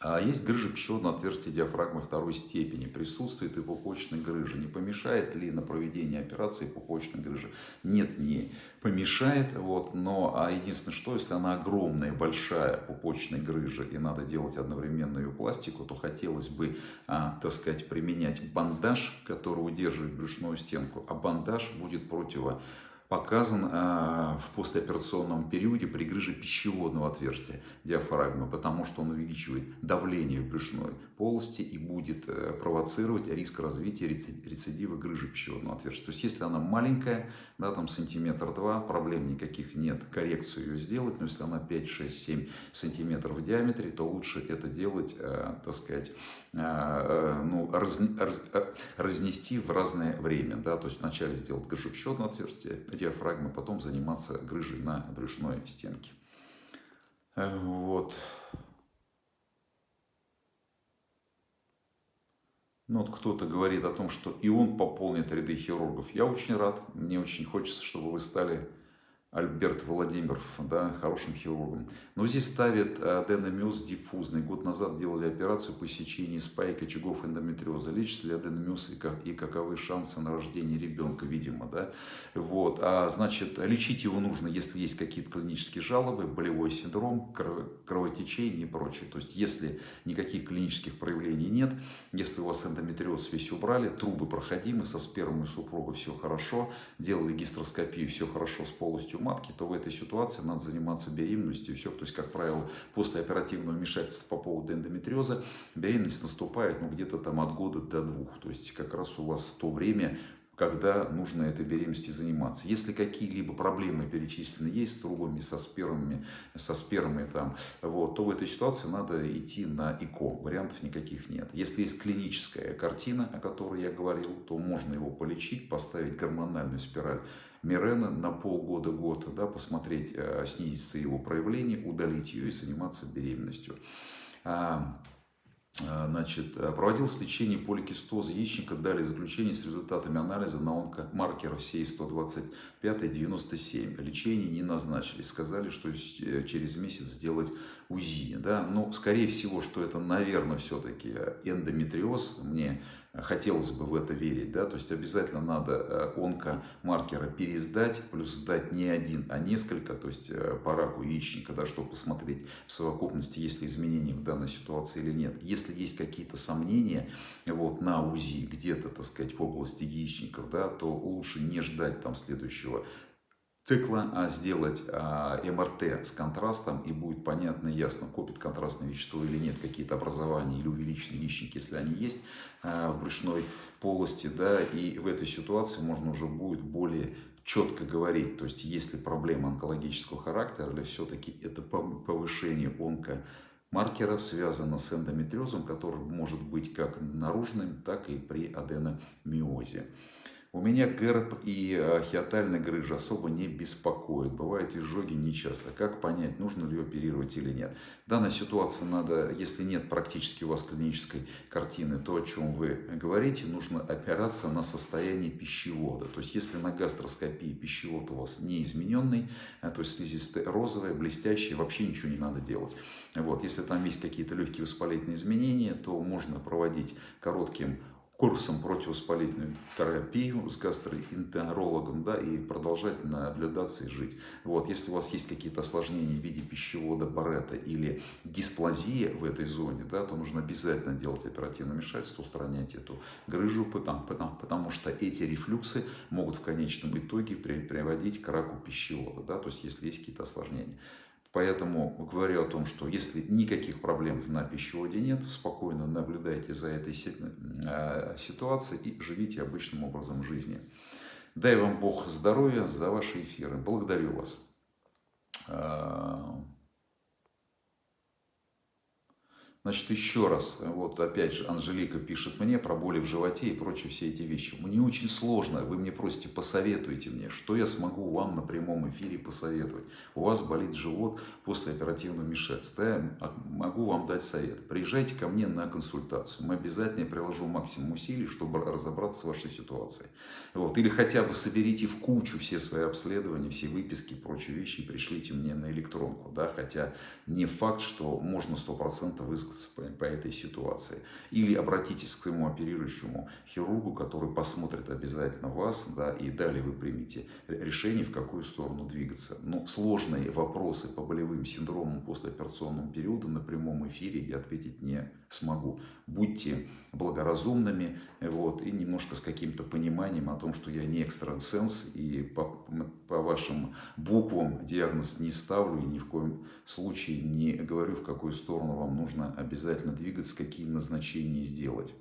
А есть грыжа пищеводного отверстия диафрагмы второй степени. Присутствует и пупочная грыжа. Не помешает ли на проведении операции пупочной грыжи? Нет, не помешает. Вот, но а единственное, что если она огромная, большая пупочная грыжа и надо делать одновременно ее пластику, то хотелось бы, а, так сказать, применять бандаж, который удерживает брюшную стенку. А бандаж будет противо показан а, в послеоперационном периоде при грыже пищеводного отверстия диафрагмы, потому что он увеличивает давление в брюшной полости и будет э, провоцировать риск развития рецидива грыжи пищеводного отверстия. То есть, если она маленькая, да, там сантиметр-два, проблем никаких нет, коррекцию ее сделать, но если она 5, 6, 7 сантиметров в диаметре, то лучше это делать, э, так сказать, ну, раз, раз, разнести в разное время. Да? То есть вначале сделать грыжу пищеводного отверстия, диафрагмы, потом заниматься грыжей на брюшной стенке. Вот. Ну, вот кто-то говорит о том, что и он пополнит ряды хирургов. Я очень рад, мне очень хочется, чтобы вы стали Альберт Владимиров, да, хорошим хирургом. Но здесь ставит аденомиоз диффузный. Год назад делали операцию по сечению спайка очагов эндометриоза. Лечится ли аденомиоз и, как, и каковы шансы на рождение ребенка, видимо, да. Вот, а значит, лечить его нужно, если есть какие-то клинические жалобы, болевой синдром, кровотечение и прочее. То есть, если никаких клинических проявлений нет, если у вас эндометриоз весь убрали, трубы проходимы, со спермой супруга все хорошо, делали гистероскопию, все хорошо с полностью полностью матки, то в этой ситуации надо заниматься беременностью. Все, то есть, как правило, после оперативного вмешательства по поводу эндометриоза беременность наступает ну, где-то там от года до двух. То есть, как раз у вас то время, когда нужно этой беременностью заниматься. Если какие-либо проблемы перечислены есть с трубами, со спермами, со спермой, там, вот, то в этой ситуации надо идти на ИКО. Вариантов никаких нет. Если есть клиническая картина, о которой я говорил, то можно его полечить, поставить гормональную спираль Мирена на полгода-год, да, посмотреть, э, снизится его проявление, удалить ее и заниматься беременностью. А, а, значит, проводилось лечение поликистоза яичника, дали заключение с результатами анализа на онкомаркеров СЕИ-125-97. Лечение не назначили, сказали, что э, через месяц сделать УЗИ. Да? Но, скорее всего, что это, наверное, все-таки эндометриоз. Мне хотелось бы в это верить, да, то есть обязательно надо э, онкомаркеры пересдать, плюс сдать не один, а несколько, то есть э, по раку яичника, да, чтобы посмотреть в совокупности, есть ли изменения в данной ситуации или нет. Если есть какие-то сомнения вот, на УЗИ где-то, так сказать, в области яичников, да, то лучше не ждать там следующего цикла, а сделать а, МРТ с контрастом, и будет понятно и ясно, копит контрастное вещество или нет, какие-то образования или увеличенные яичники, если они есть а, в брюшной полости, да, и в этой ситуации можно уже будет более четко говорить, то есть есть ли проблема онкологического характера, или все-таки это повышение онко маркера связано с эндометриозом, который может быть как наружным, так и при аденомиозе. У меня герб и э, хиатальная грыжа особо не беспокоит. Бывают изжоги нечасто. Как понять, нужно ли оперировать или нет? В данной ситуации надо, если нет практически у вас клинической картины, то, о чем вы говорите, нужно опираться на состояние пищевода. То есть, если на гастроскопии пищевод у вас не измененный, э, то есть слизистая розовая, блестящая, вообще ничего не надо делать. Вот. Если там есть какие-то легкие воспалительные изменения, то можно проводить коротким курсом противовоспалительную терапию с гастроэнтерологом, да, и продолжать наблюдаться и жить. Вот, если у вас есть какие-то осложнения в виде пищевода Барета или дисплазия в этой зоне, да, то нужно обязательно делать оперативное вмешательство, устранять эту грыжу, потому, потому, потому что эти рефлюксы могут в конечном итоге приводить к раку пищевода, да, то есть если есть какие-то осложнения. Поэтому говорю о том, что если никаких проблем на пищеводе нет, спокойно наблюдайте за этой э, ситуацией и живите обычным образом жизни. Дай вам Бог здоровья за ваши эфиры. Благодарю вас. Значит, еще раз, вот опять же, Анжелика пишет мне про боли в животе и прочие все эти вещи. Мне очень сложно, вы мне просите, посоветуйте мне, что я смогу вам на прямом эфире посоветовать. У вас болит живот после оперативного вмешательства, я могу вам дать совет. Приезжайте ко мне на консультацию, мы обязательно приложу максимум усилий, чтобы разобраться с вашей ситуацией. Вот. Или хотя бы соберите в кучу все свои обследования, все выписки и прочие вещи и пришлите мне на электронку. Да? Хотя не факт, что можно 100% высказать по, по этой ситуации. Или обратитесь к своему оперирующему хирургу, который посмотрит обязательно вас, да, и далее вы примете решение, в какую сторону двигаться. Но сложные вопросы по болевым синдромам после операционного периода на прямом эфире я ответить не смогу. Будьте благоразумными вот, и немножко с каким-то пониманием о том, что я не экстрасенс и по, по вашим буквам диагноз не ставлю и ни в коем случае не говорю, в какую сторону вам нужно обязательно двигаться, какие назначения сделать.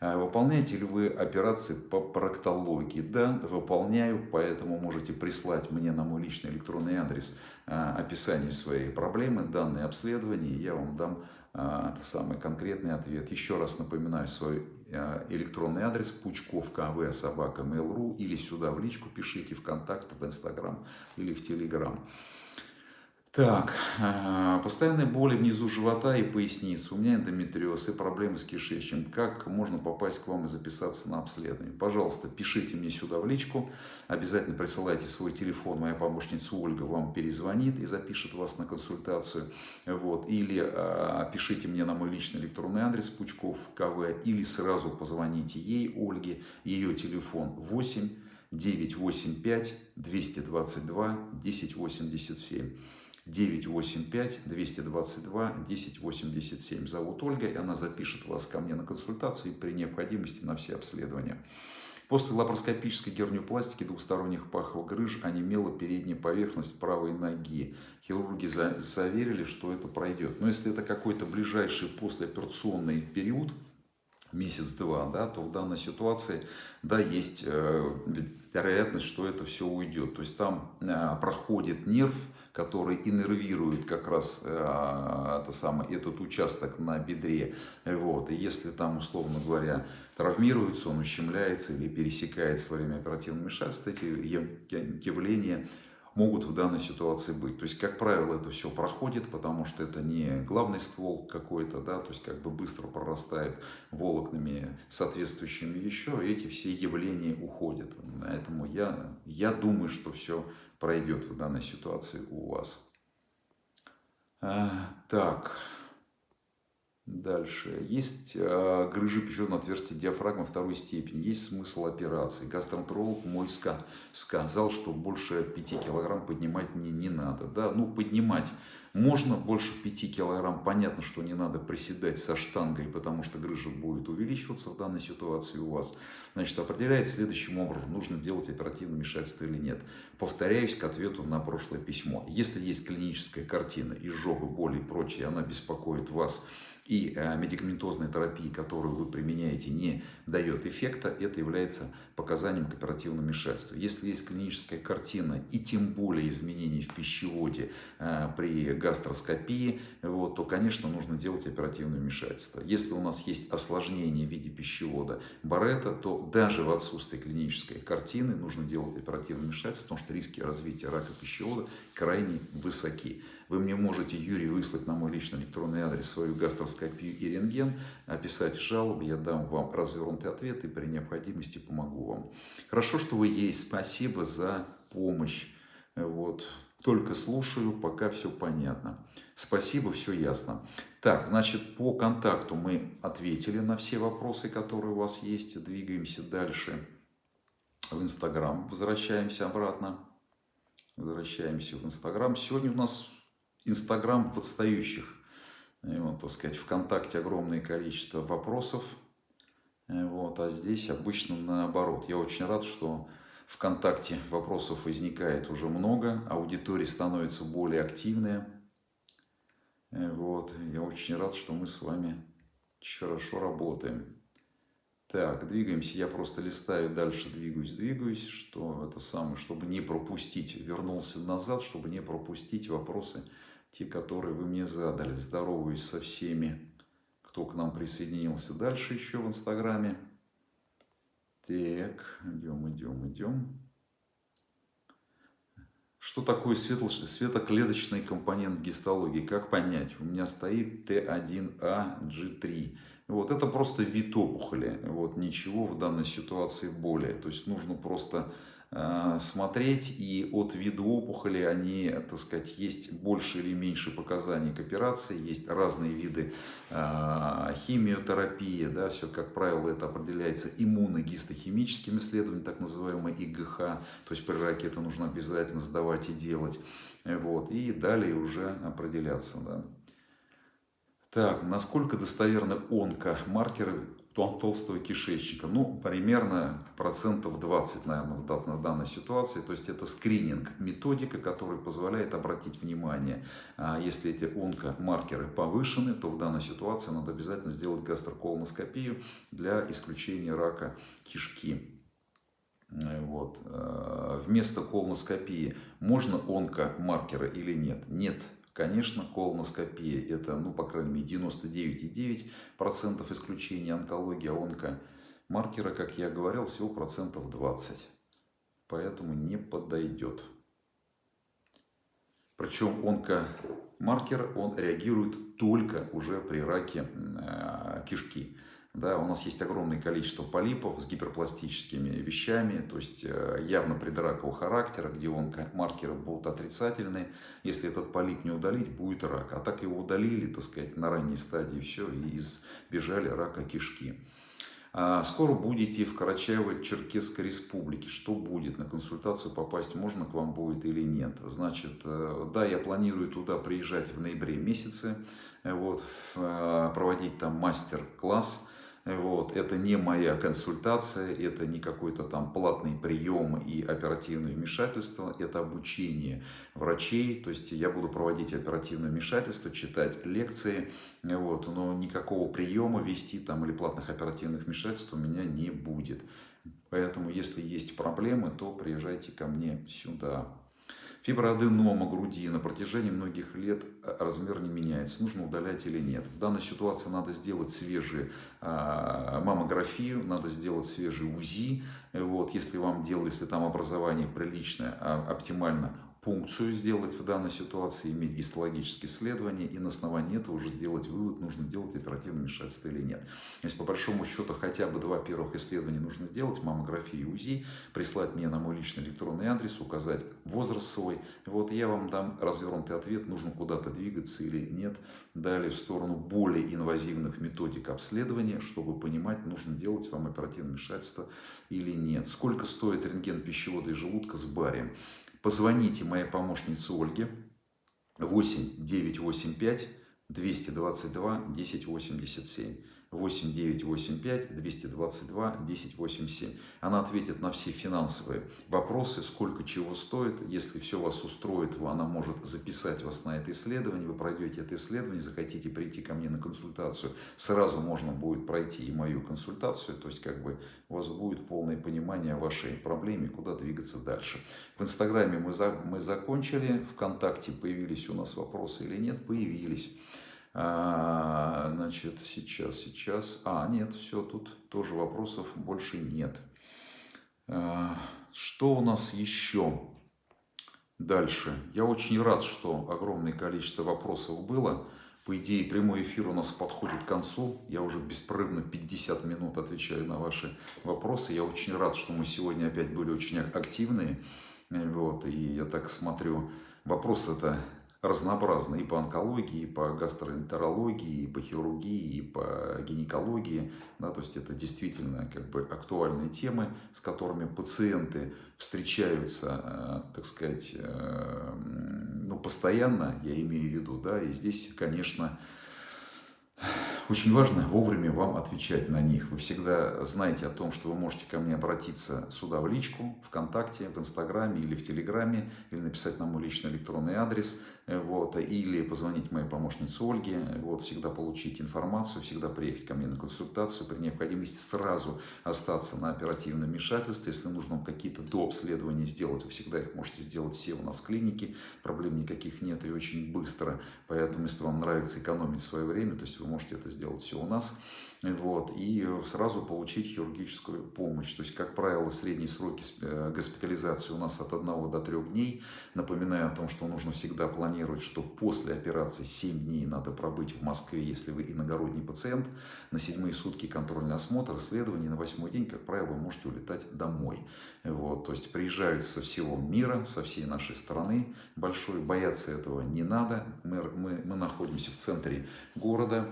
А выполняете ли вы операции по проктологии? Да, выполняю, поэтому можете прислать мне на мой личный электронный адрес а, описание своей проблемы, данные обследования, я вам дам а, это самый конкретный ответ. Еще раз напоминаю свой электронный адрес пучков или сюда в личку пишите в в инстаграм или в телеграм. Так, а, постоянные боли внизу живота и поясницы. У меня эндометриоз и проблемы с кишечником. Как можно попасть к вам и записаться на обследование? Пожалуйста, пишите мне сюда в личку. Обязательно присылайте свой телефон. Моя помощница Ольга вам перезвонит и запишет вас на консультацию. Вот. Или а, пишите мне на мой личный электронный адрес Пучков КВ. Или сразу позвоните ей, Ольге. Ее телефон 8 985 222 1087. 985-222-1087. Зовут Ольга, и она запишет вас ко мне на консультацию и при необходимости на все обследования. После лапароскопической герниопластики двухсторонних паховых грыж онемела передняя поверхность правой ноги. Хирурги заверили, что это пройдет. Но если это какой-то ближайший послеоперационный период, месяц-два, да, то в данной ситуации, да, есть э, вероятность, что это все уйдет. То есть там э, проходит нерв, который иннервирует как раз э, это самое, этот участок на бедре. Вот. И если там, условно говоря, травмируется, он ущемляется или пересекается во время оперативного вмешательства, эти явления могут в данной ситуации быть. То есть, как правило, это все проходит, потому что это не главный ствол какой-то, да, то есть как бы быстро прорастает волокнами соответствующими еще, и эти все явления уходят. Поэтому я, я думаю, что все пройдет в данной ситуации у вас. А, так. Дальше. Есть э, грыжи пищеводного отверстия диафрагмы второй степени. Есть смысл операции. Гастроэнтеролог мой ска сказал, что больше 5 килограмм поднимать не, не надо. Да, ну поднимать можно больше 5 килограмм. Понятно, что не надо приседать со штангой, потому что грыжа будет увеличиваться в данной ситуации у вас. Значит, определяет следующим образом, нужно делать оперативное вмешательство или нет. Повторяюсь к ответу на прошлое письмо. Если есть клиническая картина, изжога, боли и прочее, она беспокоит вас, и э, медикаментозная терапия, которую вы применяете, не дает эффекта, это является показанием к оперативному вмешательству. Если есть клиническая картина и тем более изменений в пищеводе э, при гастроскопии, вот, то, конечно, нужно делать оперативное вмешательство. Если у нас есть осложнение в виде пищевода Барета, то даже в отсутствии клинической картины нужно делать оперативное вмешательство, потому что риски развития рака пищевода крайне высоки. Вы мне можете, Юрий, выслать на мой личный электронный адрес свою гастроскопию и рентген, описать жалобы, я дам вам развернутый ответ и при необходимости помогу вам. Хорошо, что вы есть, спасибо за помощь. Вот. Только слушаю, пока все понятно. Спасибо, все ясно. Так, значит, по контакту мы ответили на все вопросы, которые у вас есть. Двигаемся дальше в Инстаграм. Возвращаемся обратно. Возвращаемся в Инстаграм. Сегодня у нас Инстаграм в отстающих. Вот, так сказать, ВКонтакте огромное количество вопросов. Вот, а здесь обычно наоборот. Я очень рад, что ВКонтакте вопросов возникает уже много, аудитория становится более активная. Вот, я очень рад, что мы с вами хорошо работаем. Так, двигаемся. Я просто листаю дальше, двигаюсь, двигаюсь, что это самое, чтобы не пропустить. Вернулся назад, чтобы не пропустить вопросы те, которые вы мне задали. Здороваюсь со всеми, кто к нам присоединился дальше еще в Инстаграме. Так, идем, идем, идем. Что такое светло, светоклеточный компонент гистологии? Как понять? У меня стоит Т1А-G3. Вот, это просто вид опухоли. Вот, ничего в данной ситуации более. То есть нужно просто смотреть, и от вида опухоли они, так сказать, есть больше или меньше показаний к операции, есть разные виды э, химиотерапии, да, все, как правило, это определяется иммуногистохимическим исследованием, так называемое ИГХ, то есть при раке это нужно обязательно сдавать и делать, вот, и далее уже определяться, да. Так, насколько достоверны онкомаркеры толстого кишечника. Ну, примерно процентов 20, наверное, в данной ситуации. То есть это скрининг, методика, которая позволяет обратить внимание. А если эти онкомаркеры повышены, то в данной ситуации надо обязательно сделать гастроколоноскопию для исключения рака кишки. Вот. А, вместо колоноскопии можно онкомаркеры или нет? Нет. Конечно, колоноскопия – это, ну, по крайней мере, 99,9% исключения онкологии, а онкомаркера, как я говорил, всего процентов 20. Поэтому не подойдет. Причем онкомаркер, он реагирует только уже при раке э, кишки. Да, у нас есть огромное количество полипов с гиперпластическими вещами, то есть э, явно предракового характера, где онкомаркеры будут отрицательные. Если этот полип не удалить, будет рак. А так его удалили, так сказать, на ранней стадии, все, и избежали рака кишки. А, скоро будете в Карачаево-Черкесской республике. Что будет? На консультацию попасть можно к вам будет или нет? Значит, э, да, я планирую туда приезжать в ноябре месяце, э, вот, проводить там мастер-класс вот. Это не моя консультация, это не какой-то там платный прием и оперативное вмешательство, это обучение врачей, то есть я буду проводить оперативное вмешательство, читать лекции, вот. но никакого приема вести там или платных оперативных вмешательств у меня не будет. Поэтому, если есть проблемы, то приезжайте ко мне сюда. Фиброаденома груди на протяжении многих лет э, размер не меняется. Нужно удалять или нет. В данной ситуации надо сделать свежую а, маммографию, надо сделать свежий УЗИ. Вот, если вам делали, если там образование приличное, а, оптимально пункцию сделать в данной ситуации, иметь гистологические исследования и на основании этого уже сделать вывод, нужно делать оперативное вмешательство или нет. Если по большому счету хотя бы два первых исследования нужно сделать, маммографию и УЗИ, прислать мне на мой личный электронный адрес, указать возраст свой, вот я вам дам развернутый ответ, нужно куда-то двигаться или нет. Далее в сторону более инвазивных методик обследования, чтобы понимать, нужно делать вам оперативное вмешательство или нет. Сколько стоит рентген пищевода и желудка с барием? Позвоните моей помощнице Ольге 8 985 222 1087. 8985 222 1087. Она ответит на все финансовые вопросы, сколько чего стоит. Если все вас устроит, она может записать вас на это исследование. Вы пройдете это исследование, захотите прийти ко мне на консультацию, сразу можно будет пройти и мою консультацию. То есть как бы у вас будет полное понимание вашей проблеме, куда двигаться дальше. В Инстаграме мы, за, мы закончили, ВКонтакте появились у нас вопросы или нет? Появились. А, значит, сейчас, сейчас. А, нет, все, тут тоже вопросов больше нет. А, что у нас еще? Дальше. Я очень рад, что огромное количество вопросов было. По идее, прямой эфир у нас подходит к концу. Я уже беспрерывно 50 минут отвечаю на ваши вопросы. Я очень рад, что мы сегодня опять были очень активные. Вот, и я так смотрю, вопрос это разнообразно и по онкологии, и по гастроэнтерологии, и по хирургии, и по гинекологии. Да, то есть это действительно как бы актуальные темы, с которыми пациенты встречаются, э, так сказать, э, ну, постоянно, я имею в виду, да, и здесь, конечно, очень важно вовремя вам отвечать на них. Вы всегда знаете о том, что вы можете ко мне обратиться сюда в личку, ВКонтакте, в Инстаграме или в Телеграме, или написать на мой личный электронный адрес, вот, или позвонить моей помощнице Ольге, вот, всегда получить информацию, всегда приехать ко мне на консультацию, при необходимости сразу остаться на оперативном вмешательстве, если нужно вам какие-то дообследования сделать, вы всегда их можете сделать все у нас в клинике, проблем никаких нет и очень быстро, поэтому если вам нравится экономить свое время, то есть вы можете это сделать все у нас, вот, и сразу получить хирургическую помощь. То есть, как правило, средние сроки э, госпитализации у нас от 1 до 3 дней. Напоминаю о том, что нужно всегда планировать, что после операции 7 дней надо пробыть в Москве, если вы иногородний пациент. На седьмые сутки контрольный осмотр, исследование, на восьмой день, как правило, вы можете улетать домой. Вот, то есть, приезжают со всего мира, со всей нашей страны большой. Бояться этого не надо. Мы, мы, мы находимся в центре города,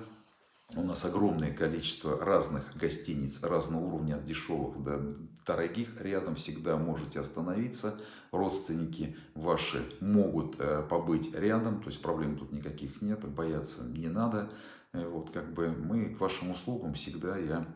у нас огромное количество разных гостиниц разного уровня, от дешевых до дорогих. Рядом всегда можете остановиться. Родственники ваши могут э, побыть рядом, то есть проблем тут никаких нет, бояться не надо. Э, вот как бы мы к вашим услугам всегда я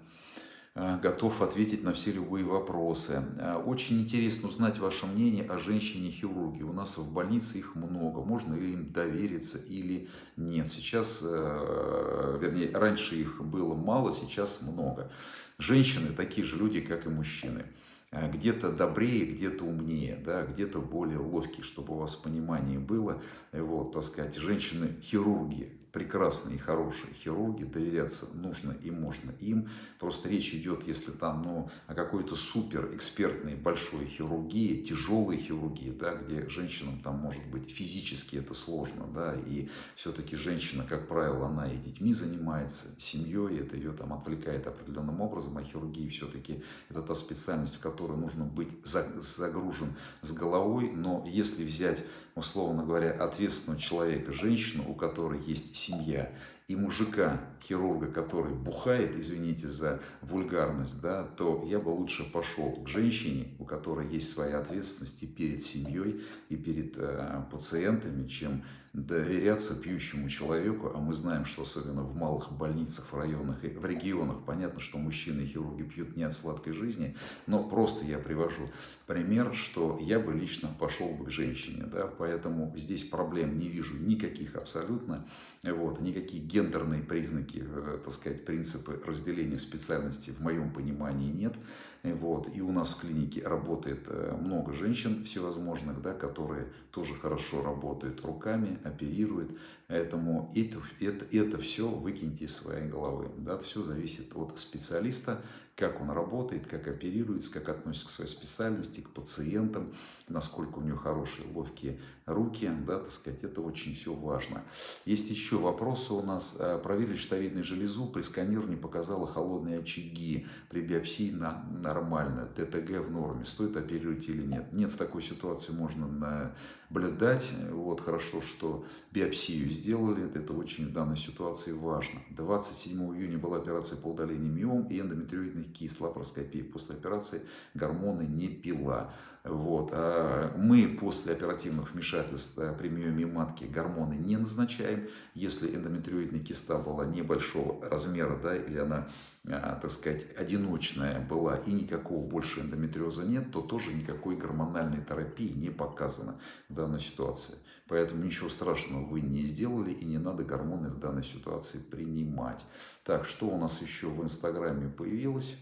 готов ответить на все любые вопросы. Э, очень интересно узнать ваше мнение о женщине-хирурге. У нас в больнице их много. Можно ли им довериться или нет. Сейчас, э, вернее, раньше их было мало, сейчас много. Женщины такие же люди, как и мужчины. Где-то добрее, где-то умнее, да, где-то более ловкие, чтобы у вас понимание было. Вот, так сказать, женщины-хирурги прекрасные и хорошие хирурги, доверяться нужно и можно им. Просто речь идет, если там ну, о какой-то супер экспертной большой хирургии, тяжелой хирургии, да, где женщинам там может быть физически это сложно, да, и все-таки женщина, как правило, она и детьми занимается, семьей, это ее там отвлекает определенным образом, а хирургии все-таки это та специальность, в которой нужно быть загружен с головой, но если взять, условно говоря, ответственного человека, женщину, у которой есть семья, и мужика, хирурга, который бухает, извините за вульгарность, да, то я бы лучше пошел к женщине, у которой есть своя ответственность и перед семьей, и перед э, пациентами, чем доверяться пьющему человеку, а мы знаем, что особенно в малых больницах, в районах и в регионах, понятно, что мужчины и хирурги пьют не от сладкой жизни, но просто я привожу пример, что я бы лично пошел бы к женщине, да, поэтому здесь проблем не вижу никаких абсолютно, вот, никакие гендерные признаки, э, так сказать, принципы разделения специальности в моем понимании нет, вот. И у нас в клинике работает э, много женщин всевозможных, да, которые тоже хорошо работают руками, оперируют. Поэтому это, это, это все выкиньте из своей головы. Да, все зависит от специалиста, как он работает, как оперируется, как относится к своей специальности, к пациентам, насколько у него хорошие, ловкие руки, да, так сказать, это очень все важно. Есть еще вопросы у нас. Э, проверили щитовидную железу, при сканировании показала холодные очаги, при биопсии на, нормально, ТТГ в норме, стоит оперировать или нет. Нет, в такой ситуации можно наблюдать, вот, хорошо, что биопсию сделали, это очень в данной ситуации важно. 27 июня была операция по удалению миом и эндометриоидных кист, лапароскопии. После операции гормоны не пила. Вот. А мы после оперативных вмешательств при миоме матки гормоны не назначаем. Если эндометриоидная киста была небольшого размера, да, или она, так сказать, одиночная была и никакого больше эндометриоза нет, то тоже никакой гормональной терапии не показано в данной ситуации. Поэтому ничего страшного вы не сделали и не надо гормоны в данной ситуации принимать. Так, что у нас еще в Инстаграме появилось?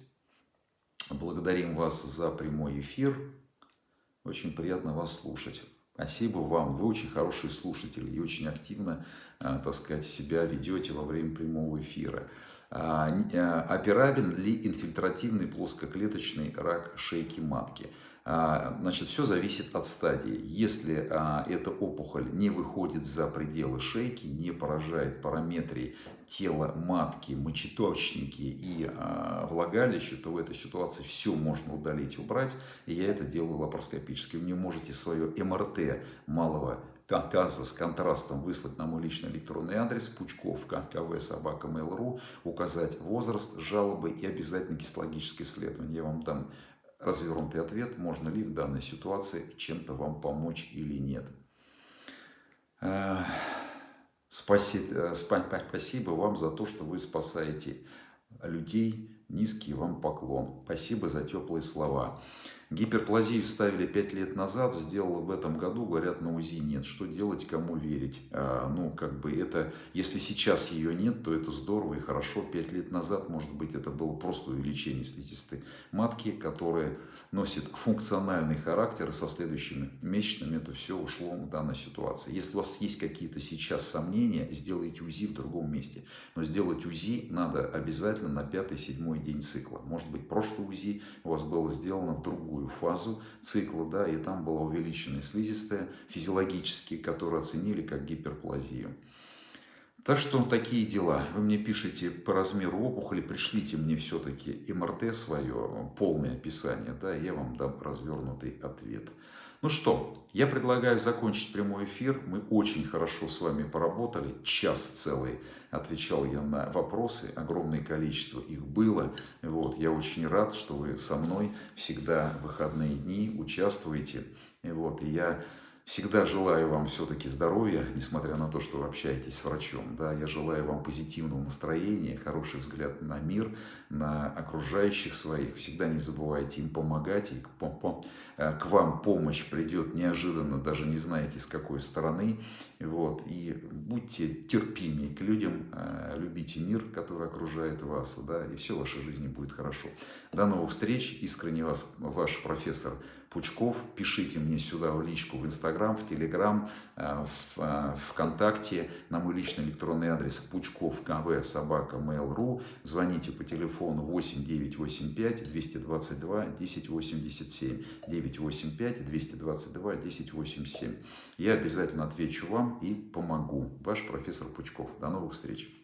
Благодарим вас за прямой эфир. Очень приятно вас слушать. Спасибо вам. Вы очень хорошие слушатели и очень активно, а, так сказать, себя ведете во время прямого эфира. А, а, операбель ли инфильтративный плоскоклеточный рак шейки матки? А, значит, все зависит от стадии. Если а, эта опухоль не выходит за пределы шейки, не поражает параметрии тела матки, мочеточники и а, влагалище, то в этой ситуации все можно удалить, убрать. И я это делаю лапароскопически. Вы не можете свое МРТ малого газа с контрастом выслать на мой личный электронный адрес пучковка кв собака mail.ru, указать возраст, жалобы и обязательно гистологическое исследование. Я вам дам развернутый ответ, можно ли в данной ситуации чем-то вам помочь или нет. Э, спасибо, спасибо вам за то, что вы спасаете людей. Низкий вам поклон. Спасибо за теплые слова. Гиперплазию ставили 5 лет назад, сделала в этом году, говорят, на УЗИ нет. Что делать, кому верить? А, ну, как бы это, если сейчас ее нет, то это здорово и хорошо. 5 лет назад, может быть, это было просто увеличение слизистой матки, которая носит функциональный характер, и со следующими месячными это все ушло в данной ситуации. Если у вас есть какие-то сейчас сомнения, сделайте УЗИ в другом месте. Но сделать УЗИ надо обязательно на 5-7 день цикла. Может быть, прошлый УЗИ у вас было сделано в другую другую фазу цикла, да, и там была увеличенная слизистая физиологически, которую оценили как гиперплазию. Так что такие дела. Вы мне пишите по размеру опухоли, пришлите мне все-таки МРТ свое, полное описание, да, я вам дам развернутый ответ. Ну что, я предлагаю закончить прямой эфир. Мы очень хорошо с вами поработали. Час целый отвечал я на вопросы. Огромное количество их было. Вот, я очень рад, что вы со мной всегда в выходные дни участвуете. И вот, и я Всегда желаю вам все-таки здоровья, несмотря на то, что вы общаетесь с врачом. Да, я желаю вам позитивного настроения, хороший взгляд на мир, на окружающих своих. Всегда не забывайте им помогать. И э, к вам помощь придет неожиданно, даже не знаете с какой стороны. Вот. И будьте терпимее к людям, э, любите мир, который окружает вас, да, и все в вашей жизни будет хорошо. До новых встреч. Искренне вас, ваш профессор Пучков. Пишите мне сюда в личку в Инстаграм, в Телеграм, э, в э, ВКонтакте на мой личный электронный адрес пучков кв собака mail.ru. Звоните по телефону 8 985 222 1087 985 222 1087. Я обязательно отвечу вам и помогу. Ваш профессор Пучков. До новых встреч.